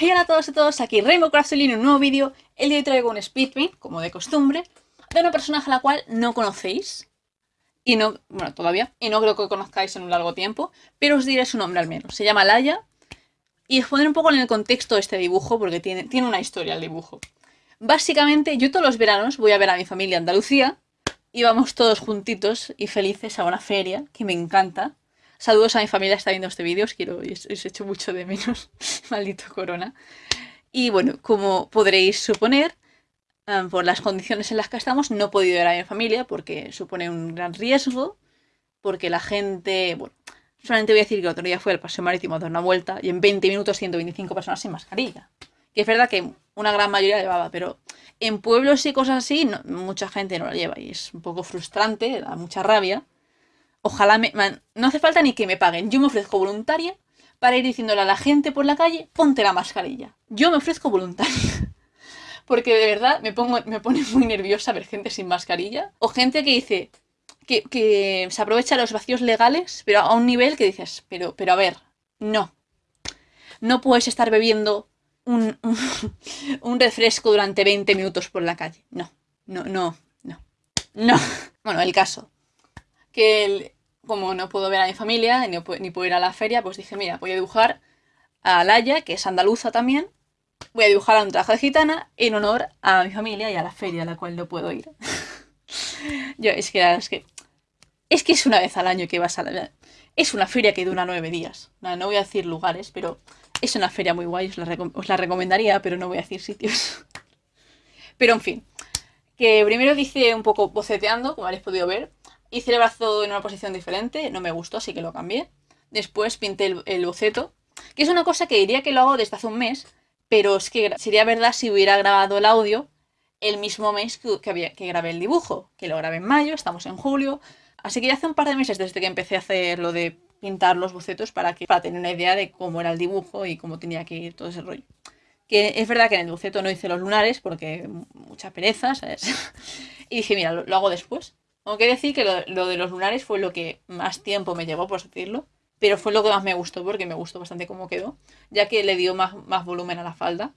Hey hola a todos y a todos, aquí Rainbow Craftsline en un nuevo vídeo. El día de hoy traigo un speedpaint, como de costumbre, de una personaje a la cual no conocéis. Y no, bueno, todavía, y no creo que conozcáis en un largo tiempo, pero os diré su nombre al menos. Se llama Laia, y os pondré un poco en el contexto de este dibujo, porque tiene, tiene una historia el dibujo. Básicamente, yo todos los veranos voy a ver a mi familia Andalucía, y vamos todos juntitos y felices a una feria, que me encanta. Saludos a mi familia está viendo este vídeo, os quiero, os, os echo mucho de menos, maldito corona. Y bueno, como podréis suponer, um, por las condiciones en las que estamos, no he podido ir a mi familia porque supone un gran riesgo, porque la gente, bueno, solamente voy a decir que el otro día fue al paseo marítimo a dar una vuelta y en 20 minutos 125 personas sin mascarilla. Que es verdad que una gran mayoría llevaba, pero en pueblos y cosas así, no, mucha gente no la lleva y es un poco frustrante, da mucha rabia. Ojalá me... No hace falta ni que me paguen. Yo me ofrezco voluntaria para ir diciéndole a la gente por la calle, ponte la mascarilla. Yo me ofrezco voluntaria. Porque de verdad me, pongo, me pone muy nerviosa ver gente sin mascarilla. O gente que dice que, que se aprovecha los vacíos legales, pero a un nivel que dices, pero, pero a ver, no. No puedes estar bebiendo un, un, un refresco durante 20 minutos por la calle. No, no, no, no. No. Bueno, el caso que como no puedo ver a mi familia ni, puedo ir a la feria, pues dije, mira, voy a dibujar a Laia, que es andaluza también. Voy a dibujar a un traje de gitana en honor a mi familia y a la feria a la cual no puedo ir. Yo, es que, es que es que es una vez al año que vas a la... Es una feria que dura nueve días. No, no voy a decir lugares, pero es una feria muy guay, os la, os la recomendaría, pero no voy a decir sitios. pero en fin, que primero dice un poco boceteando, como habréis podido ver, Hice el brazo en una posición diferente, no me gustó, así que lo cambié. Después pinté el, el, boceto, que es una cosa que diría que lo hago desde hace un mes, pero es que sería verdad si hubiera grabado el audio el mismo mes que, había, que grabé el dibujo, que lo grabé en mayo, estamos en julio, así que ya hace un par de meses desde que empecé a hacer lo de pintar los bocetos para, que, para tener una idea de cómo era el dibujo y cómo tenía que ir todo ese rollo. Que es verdad que en el boceto no hice los lunares porque mucha pereza, ¿sabes? y dije, mira, lo, lo hago después. Aunque decir que lo, de los lunares fue lo que más tiempo me llevó, por decirlo. Pero fue lo que más me gustó, porque me gustó bastante cómo quedó. Ya que le dio más, volumen a la falda.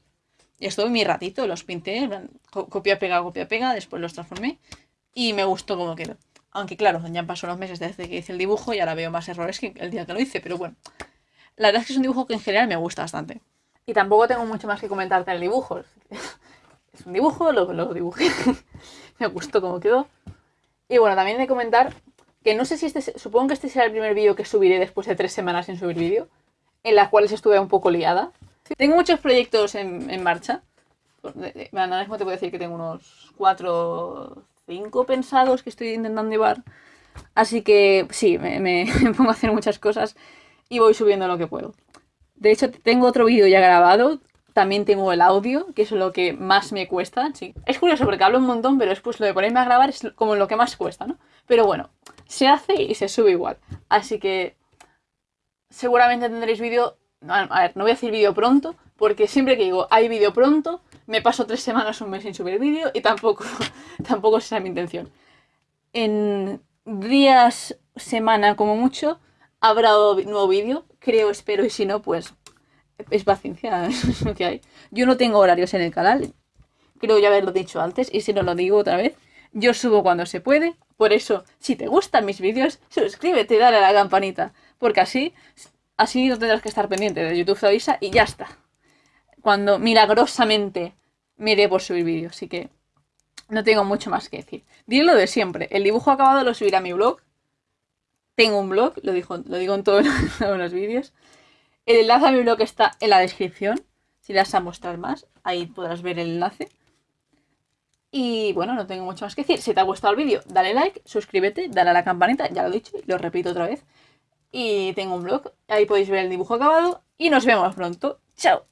Y estuve mi ratito, los pinté, copia, pega, copia, pega, después los transformé. Y me gustó cómo quedó. Aunque claro, ya pasó unos meses desde que hice el dibujo y ahora veo más errores que el día que lo hice. Pero bueno, la verdad es que es un dibujo que en general me gusta bastante. Y tampoco tengo mucho más que comentarte del dibujo. Es un dibujo, lo, lo dibujé. me gustó cómo quedó. Y bueno, también de comentar que no sé si este, supongo que este será el primer vídeo que subiré después de tres semanas sin subir vídeo, en las cuales estuve un poco liada. Tengo muchos proyectos en, en marcha. Ahora mismo te puedo decir que tengo unos cuatro cinco pensados que estoy intentando llevar. Así que sí, me, me, me pongo a hacer muchas cosas y voy subiendo lo que puedo. De hecho, tengo otro vídeo ya grabado también tengo el audio, que es lo que más me cuesta. Sí. Es curioso porque hablo un montón, pero después lo de ponerme a grabar es como lo que más cuesta, ¿no? Pero bueno, se hace y se sube igual. Así que seguramente tendréis vídeo... A ver, no voy a decir vídeo pronto, porque siempre que digo hay vídeo pronto, me paso tres semanas, un mes sin subir vídeo y tampoco, tampoco esa es mi intención. En días, semana como mucho, habrá nuevo vídeo, creo, espero, y si no, pues es paciencia, lo que hay. Yo no tengo horarios en el canal, creo ya haberlo dicho antes, y si no lo digo otra vez, yo subo cuando se puede, por eso, si te gustan mis vídeos, suscríbete y dale a la campanita, porque así, así no tendrás que estar pendiente de YouTube te avisa y ya está. Cuando milagrosamente me iré por subir vídeos, así que no tengo mucho más que decir. Diré lo de siempre, el dibujo acabado lo subiré a mi blog, tengo un blog, lo digo, lo digo en todos los vídeos, el enlace a mi blog está en la descripción. Si le das a mostrar más, ahí podrás ver el enlace. Y bueno, no tengo mucho más que decir. Si te ha gustado el vídeo, dale like, suscríbete, dale a la campanita, ya lo he dicho, lo repito otra vez. Y tengo un blog, ahí podéis ver el dibujo acabado. Y nos vemos pronto. ¡Chao!